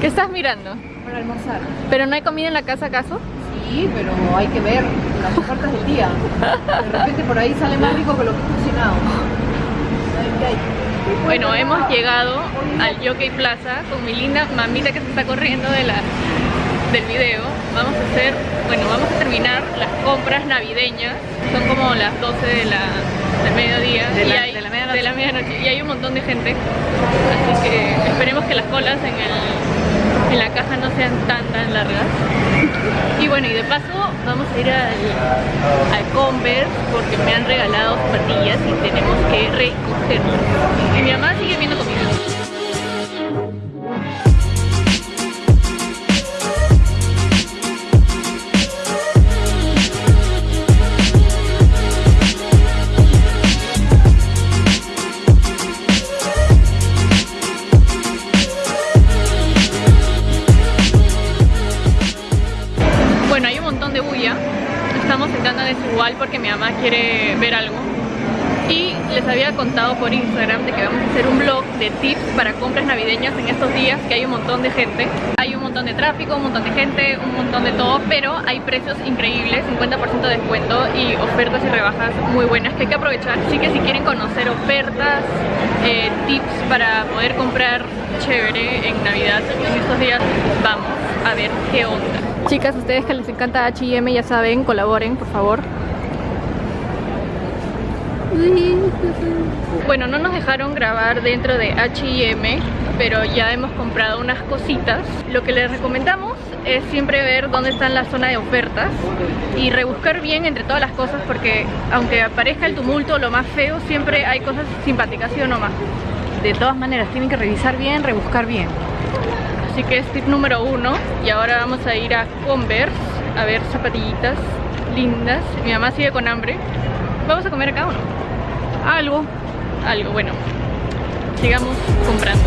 ¿Qué estás mirando? Para almorzar. ¿Pero no hay comida en la casa acaso? Sí, pero hay que ver las ofertas del día. De repente por ahí sale más rico que lo que he cocinado. Bueno, hemos llegado al Jockey Plaza con mi linda mamita que se está corriendo de la, del video. Vamos a hacer, bueno, vamos a terminar las compras navideñas. Son como las 12 de la, del mediodía. De la- y hay- de la medianoche. de la medianoche. Y hay un montón de gente. Así que esperemos que las colas en, el, en la caja no sean tan tan largas. Y bueno, y de paso vamos a ir al, al Converse porque me han regalado zapatillas y tenemos que recogerlas. Y mi mamá sigue viendo comida. Estamos sentando desigual porque mi mamá quiere ver algo. Y les había contado por Instagram de que vamos a hacer un blog de tips para compras navideñas en estos días que hay un montón de gente. Hay un montón de tráfico, un montón de gente, un montón de todo, pero hay precios increíbles, 50% de descuento y ofertas y rebajas muy buenas que hay que aprovechar. Así que si quieren conocer ofertas, eh, tips para poder comprar chévere en Navidad en estos días, vamos a ver qué onda. Chicas, ustedes que les encanta H&M ya saben, colaboren por favor. Bueno, no nos dejaron grabar dentro de H&M, pero ya hemos comprado unas cositas. Lo que les recomendamos es siempre ver dónde está la zona de ofertas y rebuscar bien entre todas las cosas porque aunque aparezca el tumulto, lo más feo, siempre hay cosas simpáticas, ¿sí o no más? De todas maneras, tienen que revisar bien, rebuscar bien. Así que es tip número uno y ahora vamos a ir a Converse a ver zapatillitas lindas. Mi mamá sigue con hambre. ¿Vamos a comer acá o no? Algo. Algo, bueno. Sigamos comprando.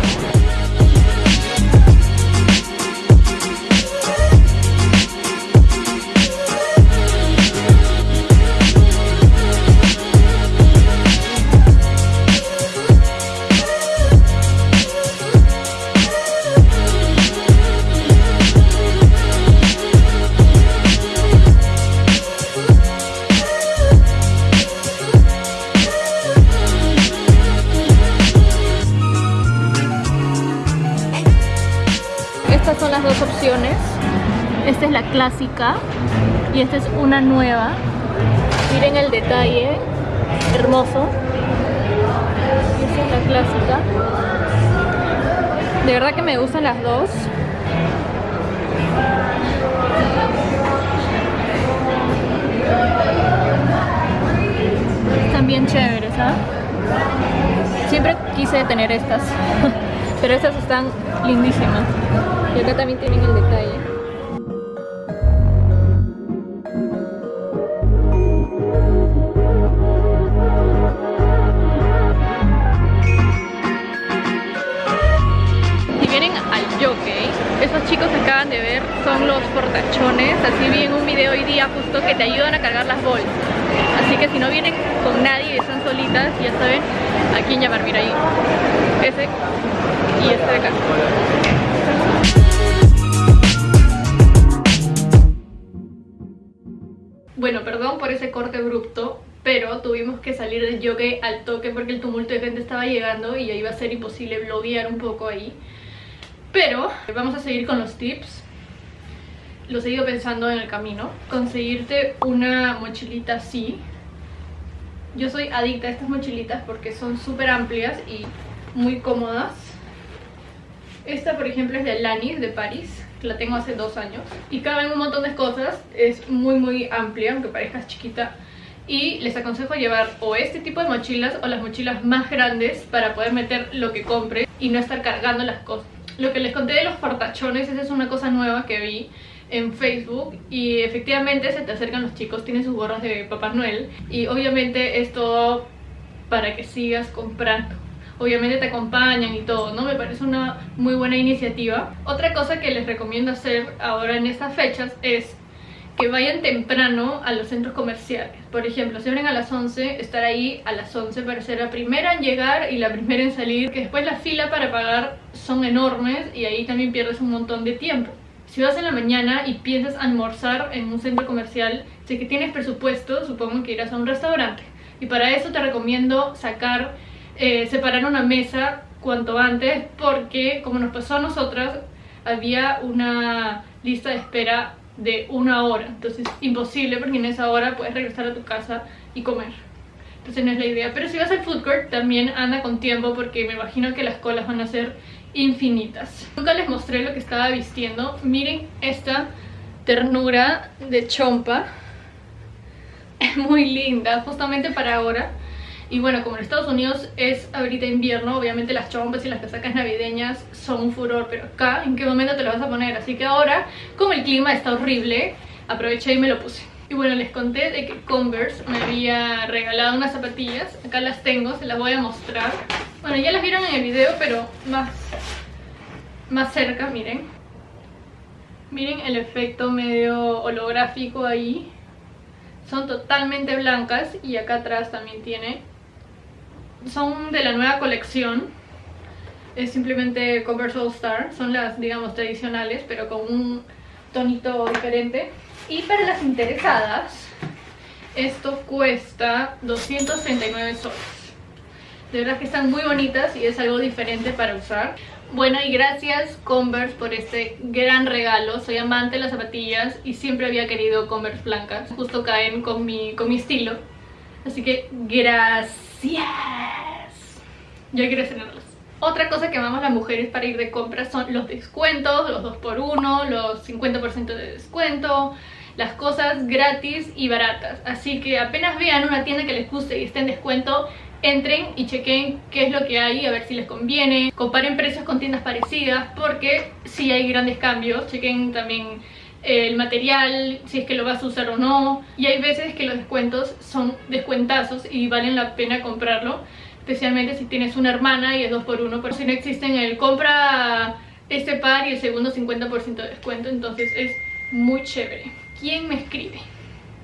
Estas son las dos opciones. Esta es la clásica y esta es una nueva. Miren el detalle, hermoso. Esta es la clásica. De verdad que me gustan las dos. Están bien chéveres, ¿ah? Siempre quise tener estas, pero estas están lindísimas. Y acá también tienen el detalle. Si vienen al jockey, esos chicos que acaban de ver son los portachones. Así vi en un video hoy día justo que te ayudan a cargar las bolsas. Así que si no vienen con nadie están solitas, ya saben a quién llamar. Mira ahí, ese y este de acá. Bueno, perdón por ese corte abrupto, pero tuvimos que salir del jockey al toque porque el tumulto de gente estaba llegando y ya iba a ser imposible bloguear un poco ahí. Pero vamos a seguir con los tips. Lo he ido pensando en el camino. Conseguirte una mochilita así. Yo soy adicta a estas mochilitas porque son súper amplias y muy cómodas. Esta, por ejemplo, es de Alanis, de París. La tengo hace dos años. Y caben un montón de cosas. Es muy, muy amplia, aunque parezca chiquita. Y les aconsejo llevar o este tipo de mochilas o las mochilas más grandes para poder meter lo que compre y no estar cargando las cosas. Lo que les conté de los portachones, es una cosa nueva que vi en Facebook y efectivamente se te acercan los chicos, tienen sus gorras de Papá Noel y obviamente es todo para que sigas comprando. Obviamente te acompañan y todo, ¿no? Me parece una muy buena iniciativa. Otra cosa que les recomiendo hacer ahora en estas fechas es que vayan temprano a los centros comerciales. Por ejemplo, si abren a las 11, estar ahí a las 11 para ser la primera en llegar y la primera en salir, que después la fila para pagar son enormes y ahí también pierdes un montón de tiempo. Si vas en la mañana y piensas almorzar en un centro comercial, si que tienes presupuesto, supongo que irás a un restaurante. Y para eso te recomiendo sacar, eh, separar una mesa cuanto antes, porque como nos pasó a nosotras, había una lista de espera de una hora. Entonces imposible porque en esa hora puedes regresar a tu casa y comer. Entonces no es la idea. Pero si vas al food court también anda con tiempo porque me imagino que las colas van a ser infinitas. Nunca les mostré lo que estaba vistiendo. Miren esta ternura de chompa. Es muy linda, justamente para ahora. Y bueno, como en Estados Unidos es ahorita invierno, obviamente las chompas y las casacas navideñas son un furor, pero acá, ¿en qué momento te lo vas a poner? Así que ahora, como el clima está horrible, aproveché y me lo puse. Y bueno, les conté de que Converse me había regalado unas zapatillas. Acá las tengo, se las voy a mostrar. Bueno, ya las vieron en el video, pero más, más cerca, miren. Miren el efecto medio holográfico ahí. Son totalmente blancas y acá atrás también tiene son de la nueva colección. Es simplemente Converse All Star. Son las, digamos, tradicionales, pero con un tonito diferente. Y para las interesadas, esto cuesta 239 soles. De verdad que están muy bonitas y es algo diferente para usar. Bueno, y gracias Converse por este gran regalo. Soy amante de las zapatillas y siempre había querido Converse blancas. Justo caen con mi, con mi estilo. Así que gracias. Yo quiero tenerlos. Otra cosa que amamos las mujeres para ir de compras son los descuentos, los 2x1, los 50% de descuento, las cosas gratis y baratas. Así que apenas vean una tienda que les guste y esté en descuento, entren y chequen qué es lo que hay, a ver si les conviene. Comparen precios con tiendas parecidas porque si hay grandes cambios. Chequen también el material, si es que lo vas a usar o no. Y hay veces que los descuentos son descuentazos y valen la pena comprarlo. Especialmente si tienes una hermana y es 2x1. Pero si no existen el compra este par y el segundo 50% de descuento. Entonces es muy chévere. ¿Quién me escribe?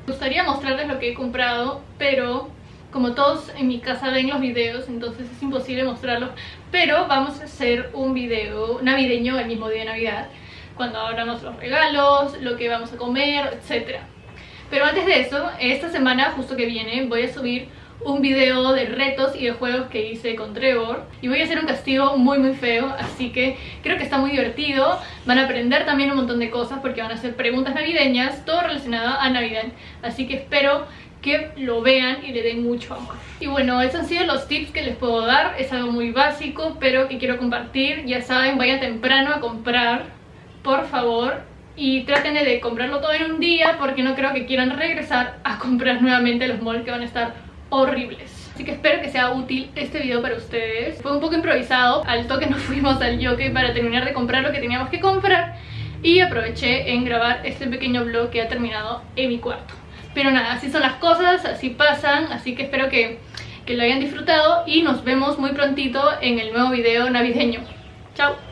Me gustaría mostrarles lo que he comprado, pero como todos en mi casa ven los videos, entonces es imposible mostrarlos. Pero vamos a hacer un video navideño el mismo día de Navidad cuando abramos los regalos, lo que vamos a comer, etc. Pero antes de eso, esta semana justo que viene voy a subir un video de retos y de juegos que hice con Trevor y voy a hacer un castigo muy muy feo así que creo que está muy divertido van a aprender también un montón de cosas porque van a hacer preguntas navideñas todo relacionado a Navidad así que espero que lo vean y le den mucho amor y bueno, esos han sido los tips que les puedo dar es algo muy básico pero que quiero compartir ya saben, vayan temprano a comprar por favor y traten de comprarlo todo en un día porque no creo que quieran regresar a comprar nuevamente los malls que van a estar horribles. Así que espero que sea útil este video para ustedes. Fue un poco improvisado, al toque nos fuimos al yoke para terminar de comprar lo que teníamos que comprar y aproveché en grabar este pequeño vlog que ha terminado en mi cuarto. Pero nada, así son las cosas, así pasan, así que espero que, que lo hayan disfrutado y nos vemos muy prontito en el nuevo video navideño. Chao.